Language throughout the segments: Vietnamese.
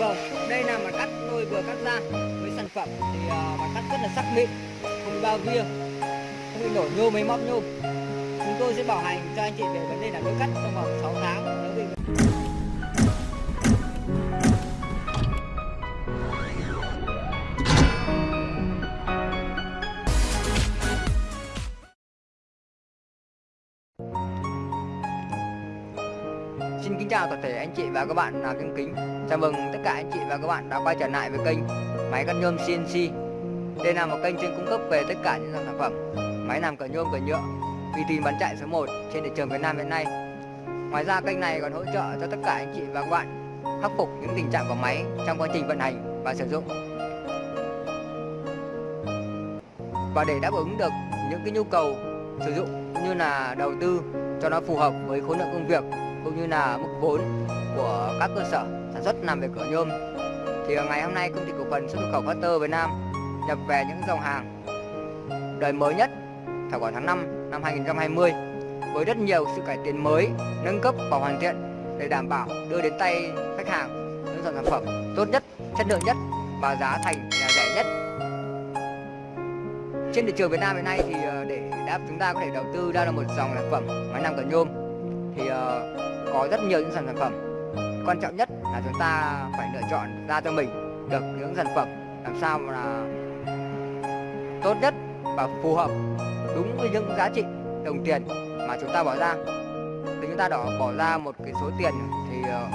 vâng, đây là mặt cắt tôi vừa cắt ra với sản phẩm thì uh, mặt cắt rất là sắc mịn, không bị bao vía, không bị nổi nhôm hay móc nhôm. Chúng tôi sẽ bảo hành cho anh chị về vấn đề là đối cắt trong vòng 6 tháng nếu bị Xin kính chào toàn thể anh chị và các bạn nào kính kính. Chào mừng tất cả anh chị và các bạn đã quay trở lại với kênh Máy cắt nhôm CNC Đây là một kênh chuyên cung cấp về tất cả những dòng sản phẩm Máy làm cỡ nhôm cỡ nhựa, uy tín bán chạy số 1 trên thị trường Việt Nam hiện nay. Ngoài ra, kênh này còn hỗ trợ cho tất cả anh chị và các bạn khắc phục những tình trạng của máy trong quá trình vận hành và sử dụng. Và để đáp ứng được những cái nhu cầu sử dụng như là đầu tư cho nó phù hợp với khối lượng công việc cũng như là mức vốn của các cơ sở sản xuất làm về cửa nhôm thì ngày hôm nay công ty cổ phần xuất nhập khẩu Factor Việt Nam nhập về những dòng hàng đời mới nhất vào khoảng tháng 5 năm 2020 với rất nhiều sự cải tiến mới, nâng cấp và hoàn thiện để đảm bảo đưa đến tay khách hàng những dòng sản phẩm tốt nhất, chất lượng nhất và giá thành là rẻ nhất. Trên thị trường Việt Nam hiện nay thì ờ, để đáp chúng ta có thể đầu tư ra là một dòng sản phẩm máy làm cửa nhôm thì ờ, có rất nhiều những sản phẩm quan trọng nhất là chúng ta phải lựa chọn ra cho mình được những sản phẩm làm sao mà là tốt nhất và phù hợp đúng với những giá trị đồng tiền mà chúng ta bỏ ra. Thì chúng ta đó bỏ ra một cái số tiền thì ờ,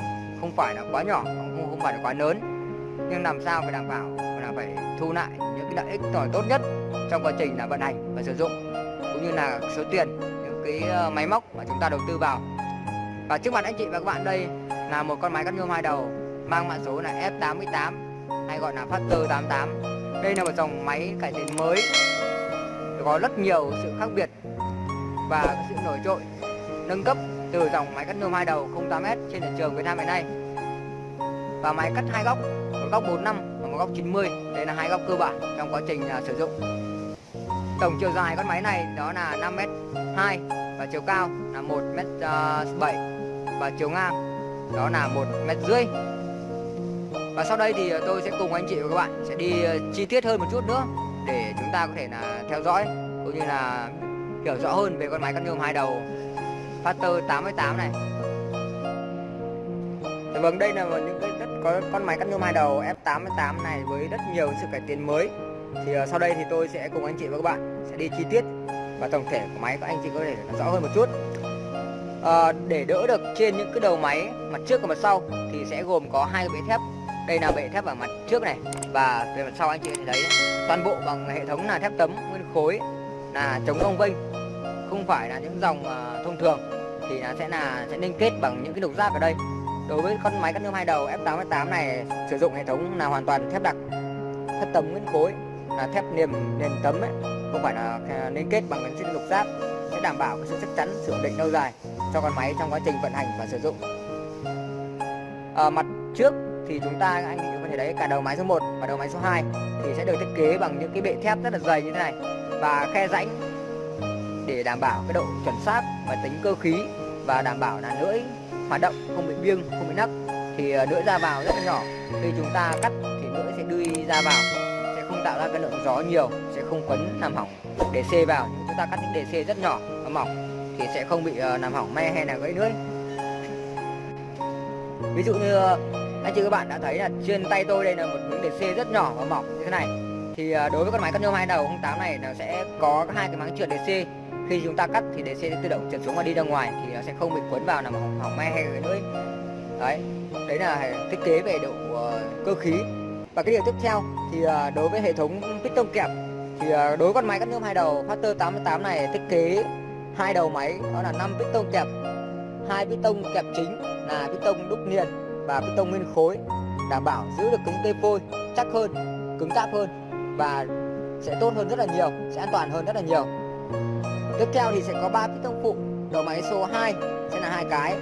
không phải là quá nhỏ không không phải là quá lớn. Nhưng làm sao phải đảm bảo là phải thu lại những cái lợi ích tốt nhất trong quá trình là vận hành và sử dụng, cũng như là số tiền, những cái ờ, máy móc mà chúng ta đầu tư vào và trước mặt anh chị và các bạn đây là một con máy cắt nhôm hai đầu mang mã số là F88 hay gọi là Factor 88. Đây là một dòng máy cải tiến mới có rất nhiều sự khác biệt và sự nổi trội nâng cấp từ dòng máy cắt nhôm hai đầu 08S trên thị trường Việt Nam hiện nay. Và máy cắt hai góc, một góc 45 và một góc 90. Đây là hai góc cơ bản trong quá trình uh, sử dụng. Tổng chiều dài con máy này đó là 5m2 và chiều cao là 1m7 và chiều ngang đó là một mét rưỡi. Và sau đây thì tôi sẽ cùng anh chị và các bạn sẽ đi ờ, chi tiết hơn một chút nữa để chúng ta có thể là theo dõi cũng như là hiểu rõ hơn về con máy cắt nhôm hai đầu Factor 88 này. Dạ vâng, đây là một những cái rất có con máy cắt nhôm hai đầu F88 này với rất nhiều sự cải tiến mới. Thì ờ, sau đây thì tôi sẽ cùng anh chị và các bạn sẽ đi chi tiết và tổng thể của máy các anh chị có thể rõ hơn một chút à, để đỡ được trên những cái đầu máy mặt trước và mặt sau thì sẽ gồm có hai cái bệ thép. Đây là bệ thép ở mặt trước này và về mặt sau anh chị thấy toàn bộ bằng hệ thống là thép tấm nguyên khối là chống cong vênh không phải là những dòng uh, thông thường. Thì nó sẽ là sẽ liên kết bằng những cái đục giác ở đây. Đối với con máy cắt nhôm hai đầu F88 này sử dụng hệ thống là hoàn toàn thép đặc thép tấm nguyên khối là thép niềm nền tấm ấy không phải là ờ, liên kết bằng những lục giác sẽ đảm bảo cái sự chắc chắn sự ổn định lâu dài cho con máy trong quá trình vận hành và sử dụng. À, mặt trước thì chúng ta anh chị có thể thấy cả đầu máy số 1 và đầu máy số 2 thì sẽ được thiết kế bằng những cái bệ thép rất là dày như thế này và khe rãnh để đảm bảo cái độ chuẩn xác và tính cơ khí và đảm bảo là lưỡi hoạt động không bị biêng không bị nắc thì ờ, lưỡi ra vào rất là nhỏ. Khi chúng ta cắt thì lưỡi sẽ đưa ra vào sẽ không tạo ra cái lượng gió nhiều sẽ không quấn làm hỏng. Để xê vào chúng ta cắt những đề xê rất nhỏ và mỏng thì sẽ không bị ờ, làm hỏng me hay là gãy lưỡi ví dụ như ờ, anh chị các bạn đã thấy là trên tay tôi đây là một miếng đề xê rất nhỏ và mỏng như thế này. Thì ờ, đối với con máy cắt nhôm hai đầu 08 này nó sẽ có hai cái máng trượt đề xê. Khi chúng ta cắt thì đề xê sẽ tự động trượt xuống và đi ra ngoài thì nó sẽ không bị quấn vào làm hỏng, hỏng me hay gãy lưỡi đấy đấy là thiết kế về độ cơ khí. Và cái điều tiếp theo thì đối với hệ thống piston kẹp thì đối với con máy cắt nhôm hai đầu Factor 88 này thiết kế hai đầu máy, đó là 5 piston kẹp. Hai piston kẹp chính là piston đúc niền và piston nguyên khối, đảm bảo giữ được cứng tê phôi, chắc hơn, cứng cáp hơn và sẽ tốt hơn rất là nhiều, sẽ an toàn hơn rất là nhiều. Tiếp theo thì sẽ có ba piston phụ, đầu máy số 2 sẽ là hai cái.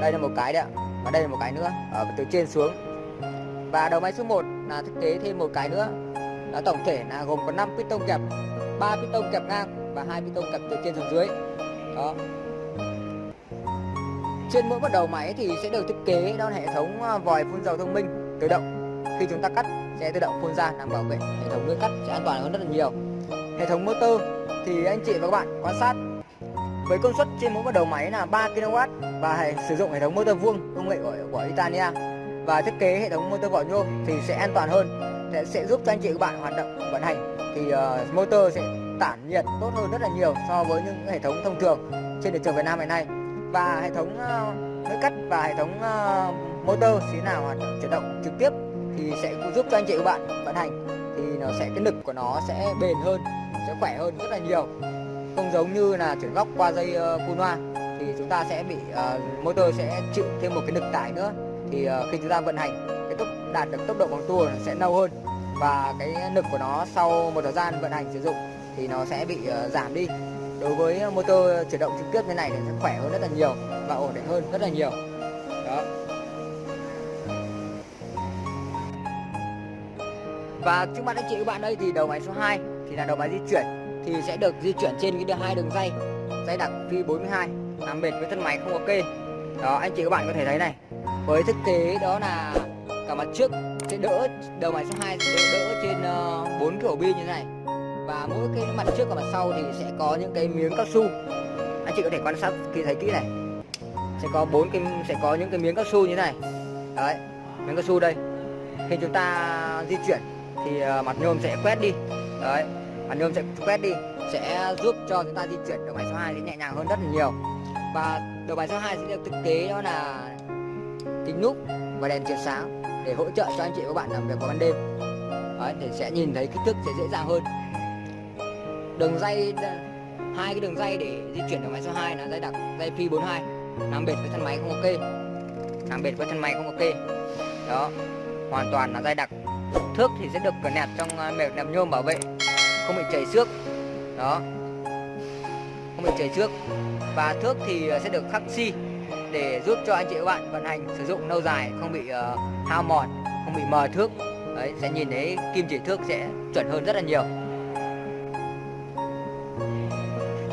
Đây là một cái đấy ạ, và đây là một cái nữa, ở từ trên xuống. Và đầu máy số 1 là thiết kế thêm một cái nữa đó tổng thể là gồm có 5 piston kẹp 3 piston kẹp ngang và hai piston cặp từ trên xuống dưới. Đó. Trên mỗi một đầu máy thì sẽ được thiết kế đó là hệ thống à, vòi phun dầu thông minh tự động. Khi chúng ta cắt sẽ tự động phun ra làm bảo vệ hệ thống nước cắt sẽ an toàn hơn rất là nhiều. Hệ thống motor thì anh chị và các bạn quan sát. Với công suất trên mỗi một đầu máy là 3 kW và sử dụng hệ thống motor vuông công nghệ của, của Italia và thiết kế hệ thống motor vỏ nhôm thì sẽ an toàn hơn. Sẽ, sẽ giúp cho anh chị và các bạn hoạt động vận hành. Thì uh, motor sẽ tản nhiệt tốt hơn rất là nhiều so với những hệ thống thông thường trên thị trường Việt Nam hiện nay. Và hệ thống ờ, uh, lưỡi cắt và hệ thống ờ, motor thế nào hoạt động chuyển động trực tiếp thì sẽ giúp cho anh chị và bạn vận hành. Thì nó sẽ cái lực của nó sẽ bền hơn sẽ khỏe hơn rất là nhiều. Không giống như là chuyển góc qua dây ờ, cun hoa thì chúng ta sẽ bị uh, motor sẽ chịu thêm một cái lực tải nữa. Thì uh, khi chúng ta vận hành cái tốc đạt được tốc độ bằng tua sẽ lâu hơn. Và cái lực của nó sau một thời gian vận hành sử dụng thì nó sẽ bị uh, giảm đi. Đối với ờ, motor chuyển động trực tiếp như này thì sẽ khỏe hơn rất là nhiều và ổn định hơn rất là nhiều. Đó. Và trước mắt anh chị các bạn đây thì đầu máy số 2 thì là đầu máy di chuyển thì sẽ được di chuyển trên cái hai đường dây dây đặc phi 42 làm bệt với thân máy không ok đó anh chị các bạn có thể thấy này với thiết kế đó là cả mặt trước sẽ đỡ đầu máy số 2 sẽ đỡ, trên ờ, uh, 4 cái ổ bi như thế này và mỗi cái mặt trước và mặt sau thì sẽ có những cái miếng cao su. Anh chị có thể quan sát khi thấy kỹ này. Sẽ có bốn cái sẽ có những cái miếng cao su như thế này. Đấy miếng cao su đây. Khi chúng ta di chuyển thì ờ, mặt nhôm sẽ quét đi. Đấy mặt nhôm sẽ quét đi sẽ giúp cho chúng ta di chuyển đầu máy số 2 sẽ nhẹ nhàng hơn rất là nhiều. Và đầu máy số 2 sẽ được thiết kế đó là kính núp và đèn chiếu sáng để hỗ trợ cho anh chị và các bạn làm việc vào ban đêm. Đấy, thì sẽ nhìn thấy kích thước sẽ dễ dàng hơn đường dây hai cái đường dây để di chuyển ở máy số 2 là dây đặc dây phi 42 làm bệt với thân máy không ok. Làm bệt với thân máy không ok. Đó hoàn toàn là dây đặc. Thước thì sẽ được nẹp trong ờ, mệt nẹp nhôm bảo vệ. Không bị chảy xước. Đó. Không bị chảy xước. Và thước thì ờ, sẽ được khắc xi để giúp cho anh chị các bạn vận hành sử dụng lâu dài không bị uh, hao mòn không bị mờ thước. Đấy sẽ nhìn thấy kim chỉ thước sẽ chuẩn hơn rất là nhiều.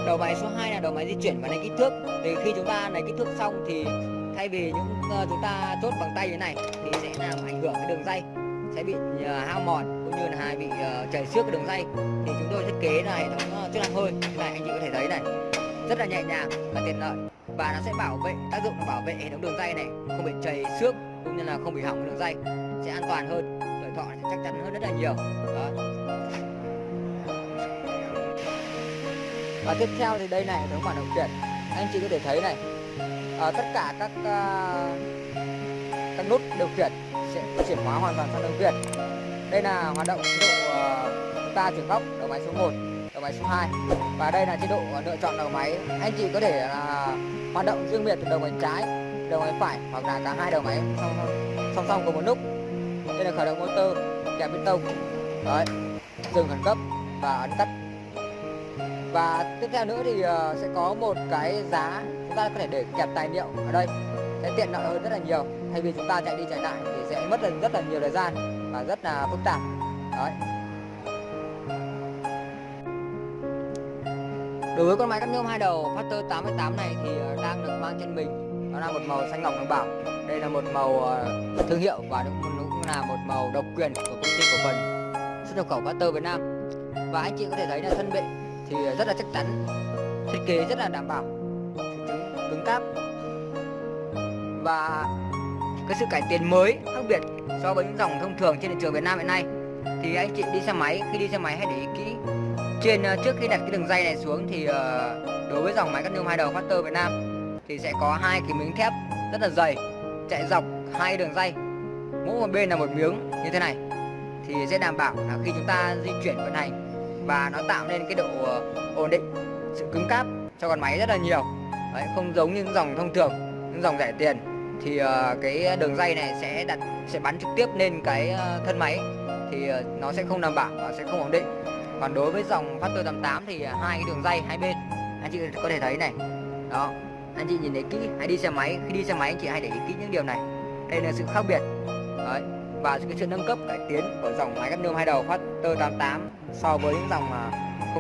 Đầu máy số 2 là đầu máy di chuyển và lấy kích thước. Thì khi chúng ta lấy kích thước xong thì thay vì những uh, chúng ta chốt bằng tay như này thì sẽ làm ảnh hưởng cái đường dây sẽ bị uh, hao mòn cũng như là bị uh, chảy xước cái đường dây. Thì chúng tôi thiết kế là hệ thống chức năng hơi như này anh chị có thể thấy này. Rất là nhẹ nhàng và tiện lợi và nó sẽ bảo vệ tác dụng là bảo vệ hệ thống đường dây này không bị chảy xước cũng như là không bị hỏng đường dây sẽ an toàn hơn tuổi thọ sẽ chắc chắn hơn rất là nhiều. Đó. Và tiếp theo thì đây này hệ thống bản chuyển anh chị có thể thấy này à, tất cả các uh, các nút điều khiển sẽ chuyển hóa hoàn toàn sang đường viền đây là hoạt động chế độ uh, chúng ta chuyển góc đầu máy số 1 đầu máy số 2 và đây là chế độ lựa chọn đầu máy. Anh chị có thể uh, hoạt động riêng biệt từ đầu máy trái đầu máy phải hoặc là cả hai đầu máy song song, song cùng một lúc đây là khởi động motor kèm bên tông. Đấy dừng khẩn cấp và ấn tắt và tiếp theo nữa thì uh, sẽ có một cái giá chúng ta có thể để kẹp tài liệu ở đây. Sẽ tiện lợi hơn rất là nhiều. Thay vì chúng ta chạy đi chạy lại thì sẽ mất rất là nhiều thời gian và rất là phức tạp. Đấy. Đối với con máy cắt nhôm hai đầu Factor 88 này thì ờ, đang được mang trên mình. Nó là một màu xanh ngọc đồng bảo đây là một màu ờ, thương hiệu và cũng là một màu độc quyền của công ty cổ phần xuất nhập khẩu Factor Việt Nam. Và anh chị có thể thấy là thân bệ thì rất là chắc chắn, thiết kế rất là đảm bảo, cứng cáp. Và cái sự cải tiến mới, khác biệt so với những dòng thông thường trên thị trường Việt Nam hiện nay, thì anh chị đi xe máy, khi đi xe máy hãy để ý kỹ. Trên ờ, trước khi đặt cái đường dây này xuống thì ờ, đối với dòng máy cắt nhôm hai đầu Factor Việt Nam thì sẽ có hai cái miếng thép rất là dày, chạy dọc hai đường dây. Mỗi một bên là một miếng như thế này, thì sẽ đảm bảo là khi chúng ta di chuyển vận hành và nó tạo nên cái độ ờ, ổn định sự cứng cáp cho con máy rất là nhiều. Đấy, không giống như những dòng thông thường những dòng rẻ tiền. Thì ờ, cái đường dây này sẽ đặt sẽ bắn trực tiếp lên cái ờ, thân máy. Thì nó sẽ không đảm bảo và sẽ không ổn định. Còn đối với dòng Factor 88 thì hai cái đường dây hai bên. Anh chị có thể thấy này. Đó anh chị nhìn thấy kỹ hãy đi xe máy. Khi đi xe máy anh chị hãy để ý kỹ những điều này. Đây là sự khác biệt. Đấy và cái sự nâng cấp cải tiến của dòng máy cắt nhôm hai đầu Factor 88 so với những dòng à,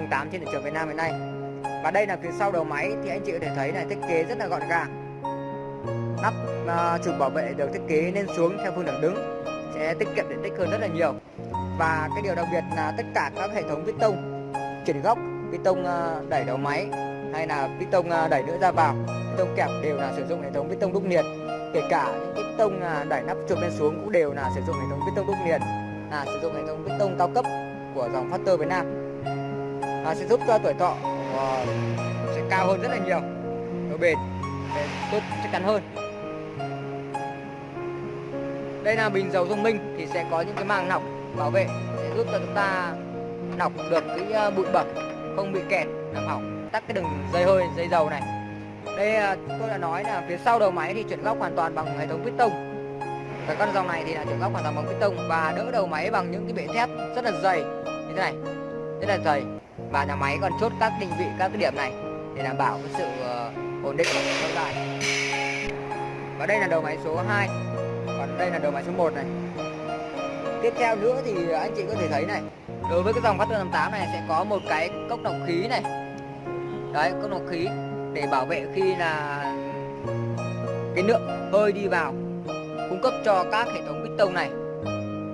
08 trên thị trường Việt Nam hiện nay. Và đây là phía sau đầu máy thì anh chị có thể thấy là thiết kế rất là gọn gàng. Nắp uh, bảo vệ được thiết kế lên xuống theo phương thẳng đứng sẽ tiết kiệm diện tích hơn rất là nhiều. Và cái điều đặc biệt là tất cả các hệ thống piston chuyển góc piston uh, à, đẩy đầu máy hay là piston uh, đẩy nữa ra vào piston kẹp đều là sử dụng hệ thống piston đúc nhiệt kể cả những cái tông à, đẩy nắp trượt lên xuống cũng đều là sử dụng hệ thống piston đúc liền là sử dụng hệ thống piston cao cấp của dòng Factor Việt Nam. À, sẽ giúp cho tuổi thọ uh, sẽ cao hơn rất là nhiều độ bền sẽ tốt chắc chắn hơn. Đây là bình dầu thông minh thì sẽ có những cái màng lọc bảo vệ sẽ giúp cho chúng ta lọc được cái à, bụi bẩn không bị kẹt làm hỏng tắt cái đường dây hơi dây dầu này đây à, tôi đã nói là phía sau đầu máy thì chuyển góc hoàn toàn bằng hệ thống piston và con dòng này thì là chuyển góc hoàn toàn bằng piston và đỡ đầu máy bằng những cái bệ thép rất là dày. Như thế này rất là dày. Và nhà máy còn chốt các định vị các cái điểm này để đảm bảo cái sự uh, ổn định lâu dài và đây là đầu máy số 2 còn đây là đầu máy số 1 này. Tiếp theo nữa thì anh chị có thể thấy này đối với cái dòng Factor 58 này sẽ có một cái cốc lọc khí này. Đấy cốc lọc khí để bảo vệ khi là cái lượng hơi đi vào cung cấp cho các hệ thống piston này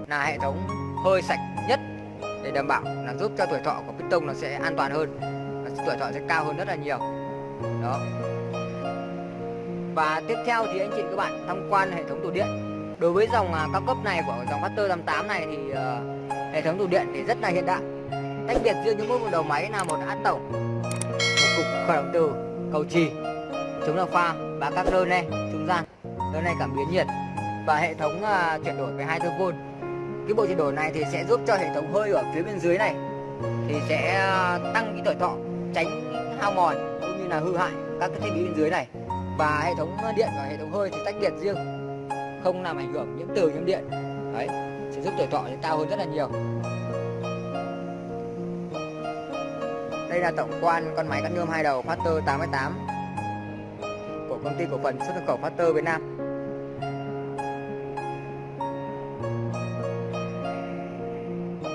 là hệ thống hơi sạch nhất để đảm bảo là giúp cho tuổi thọ của piston nó sẽ an toàn hơn và tuổi thọ sẽ cao hơn rất là nhiều. Đó. Và tiếp theo thì anh chị các bạn tham quan hệ thống tủ điện. Đối với dòng à, cao cấp này của dòng Factor 88 này thì uh, hệ thống tủ điện thì rất là hiện đại. Tách biệt riêng những một đầu máy là một át tổng một cục khởi động từ cầu trì. Chống lạc pha và các đơn này trung gian đơn này cảm biến nhiệt và hệ thống uh, chuyển đổi về 24V cái bộ chuyển đổi này thì sẽ giúp cho hệ thống hơi ở phía bên dưới này thì sẽ à, tăng cái tuổi thọ tránh hao mòn cũng như là hư hại các cái thiết bị bên dưới này. Và hệ thống điện và hệ thống hơi thì tách biệt riêng không làm ảnh hưởng nhiễm từ nhiễm điện. Đấy sẽ giúp tuổi thọ cao hơn rất là nhiều. Đây là tổng quan con máy cắt nhôm hai đầu Factor 88 của công ty cổ phần xuất nhập khẩu Factor Việt Nam.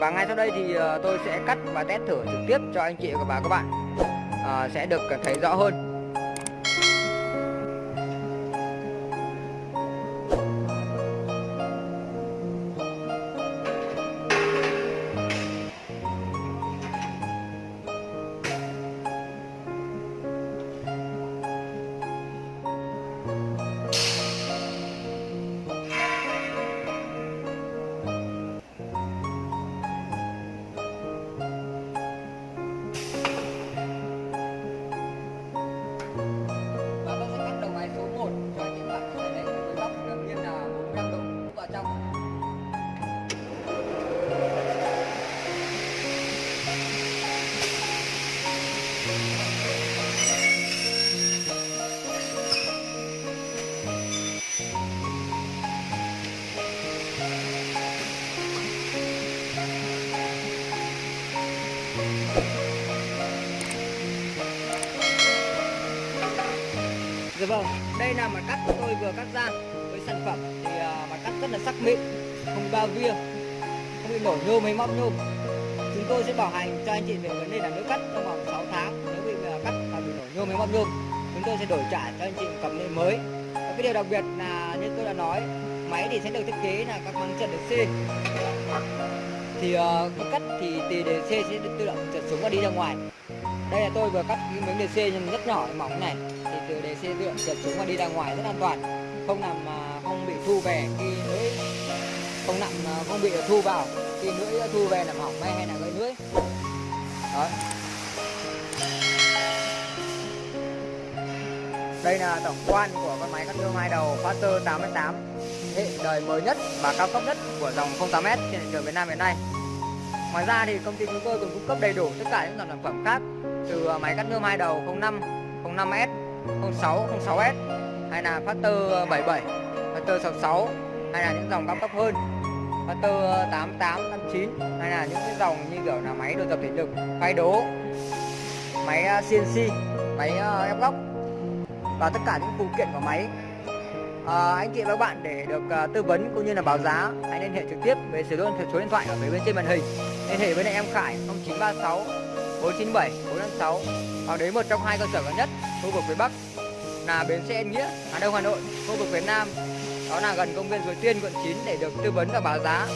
Và ngay sau đây thì ờ, tôi sẽ cắt và test thử trực tiếp cho anh chị và các bạn. À, sẽ được thấy rõ hơn. Dạ vâng, đây là mặt cắt tôi vừa cắt ra với sản phẩm thì à, mặt cắt rất là sắc mịn, không bao via, không bị nổ nhôm hay móc nhôm. Chúng tôi sẽ bảo hành cho anh chị về vấn đề là nước cắt trong vòng 6 tháng. Nếu bị à, cắt mà bị nổ nhôm hay móc nhôm, chúng tôi sẽ đổi trả cho anh chị một cầm lên mới. Và cái điều đặc biệt là như tôi đã nói, máy thì sẽ được thiết kế là các băng trần được C. Thì uh, cắt thì tì đề C sẽ tự động trượt xuống và đi ra ngoài. Đây là tôi vừa cắt cái miếng đề C nhưng rất nhỏ mỏng này thì từ đề tự động trượt xuống và đi ra ngoài rất an toàn. Không làm ờ, không bị thu về khi lưỡi không nặng ờ, không bị thu vào khi lưỡi thu về làm hỏng may hay là gây lưỡi. Đó. Đây là tổng quan của con máy cắt nhôm hai đầu Faster 88 hệ đời mới nhất và cao cấp nhất của dòng 08S trên thị trường Việt Nam hiện nay ngoài ra thì công ty chúng tôi còn cung cấp đầy đủ tất cả những dòng sản phẩm khác từ à, máy cắt nhôm hai đầu 05 05S 06, 06S hay là Factor à, 77, Factor 66 hay là những dòng cao cấp hơn Factor à, 88, 89 hay là những cái dòng như kiểu là máy đồ tập thể lực, phay đố, máy CNC, máy ép góc. Và tất cả những phụ kiện của máy à, anh chị và các bạn để được uh, tư vấn cũng như là báo giá hãy liên hệ trực tiếp với số điện số điện thoại ở phía bên trên màn hình liên hệ với lại em Khải 0936 497 456 hoặc đến một trong hai cơ sở gần nhất khu vực phía Bắc là bến xe Nghĩa Hà Đông Hà Nội khu vực phía Nam đó là gần công viên Suối Tiên quận 9 để được tư vấn và báo giá.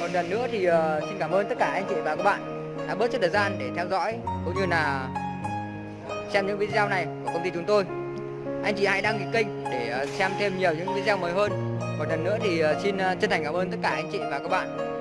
còn lần nữa thì uh, xin cảm ơn tất cả anh chị và các bạn đã bớt chút thời gian để theo dõi cũng như là xem những video này của công ty chúng tôi. Anh chị hãy đăng ký kênh để uh, xem thêm nhiều những video mới hơn. Một lần nữa thì uh, xin uh, chân thành cảm ơn tất cả anh chị và các bạn